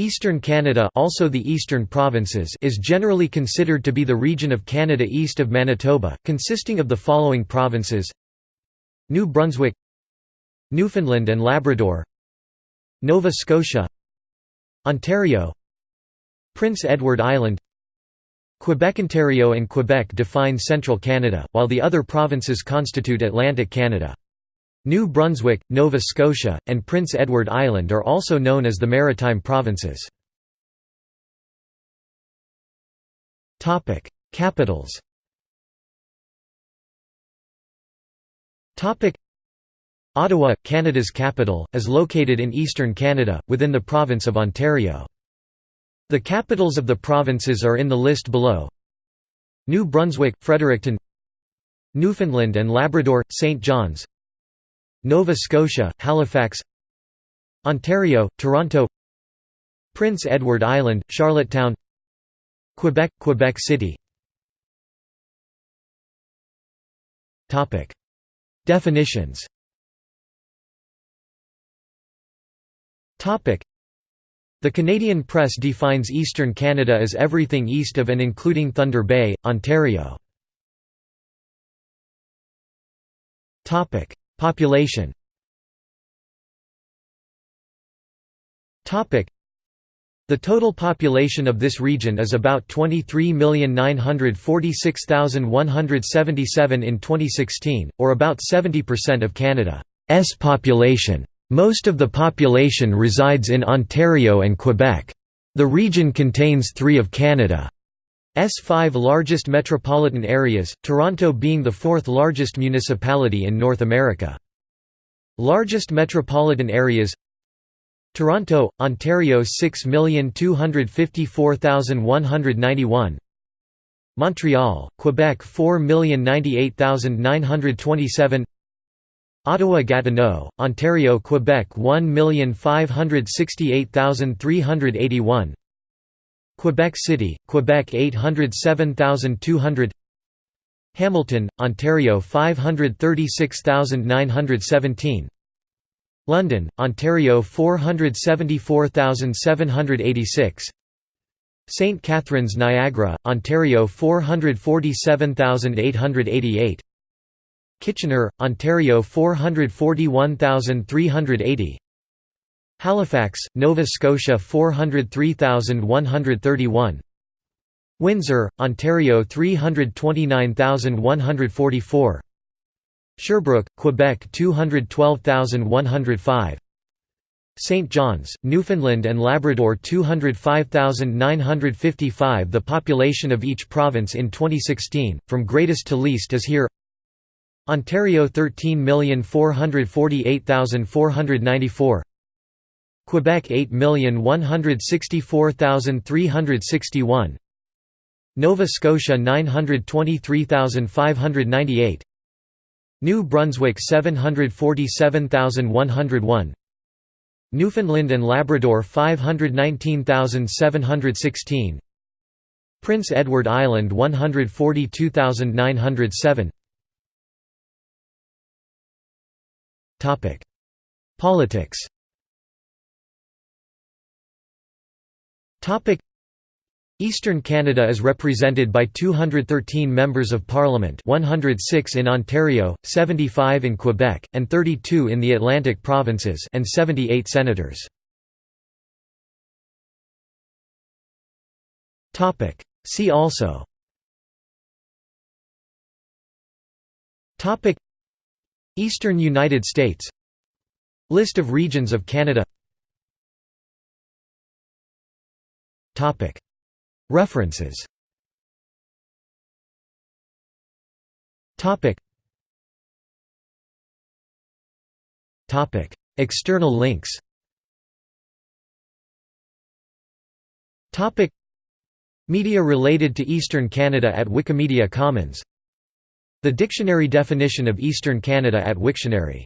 Eastern Canada also the Eastern Provinces is generally considered to be the region of Canada east of Manitoba, consisting of the following provinces New Brunswick Newfoundland and Labrador Nova Scotia Ontario Prince Edward Island Quebec Ontario and Quebec define central Canada, while the other provinces constitute Atlantic Canada. New Brunswick, Nova Scotia, and Prince Edward Island are also known as the Maritime Provinces. Capitals Ottawa, Canada's capital, is located in eastern Canada, within the province of Ontario. The capitals of the provinces are in the list below. New Brunswick, Fredericton Newfoundland and Labrador, St. John's Nova Scotia, Halifax Ontario, Toronto Prince Edward Island, Charlottetown Quebec, Quebec City. Definitions. The Canadian press defines eastern Canada as everything east of and including Thunder Bay, Ontario. Population the total population of this region is about 23,946,177 in 2016, or about 70% of Canada's population. Most of the population resides in Ontario and Quebec. The region contains three of Canada's five largest metropolitan areas, Toronto being the fourth largest municipality in North America. Largest metropolitan areas Toronto, Ontario 6,254,191 Montreal, Quebec 4,098,927 Ottawa-Gatineau, Ontario Quebec 1,568,381 Quebec City, Quebec 807,200 Hamilton, Ontario 536,917 London, Ontario 474,786 St. Catharines Niagara, Ontario 447,888 Kitchener, Ontario 441380 Halifax, Nova Scotia 403131 Windsor, Ontario 329144 Sherbrooke, Quebec 212105 St. John's, Newfoundland and Labrador 205,955 The population of each province in 2016, from greatest to least is here. Ontario 13,448,494 Quebec 8,164,361 Nova Scotia 923,598 New Brunswick 747,101 Newfoundland and Labrador 519,716 Prince Edward Island 142,907 Politics Eastern Canada is represented by 213 members of parliament 106 in Ontario, 75 in Quebec, and 32 in the Atlantic provinces and 78 senators. See also Eastern United States List of regions of Canada References. External links. Media related to Eastern Canada at Wikimedia Commons. The dictionary definition of Eastern Canada at Wiktionary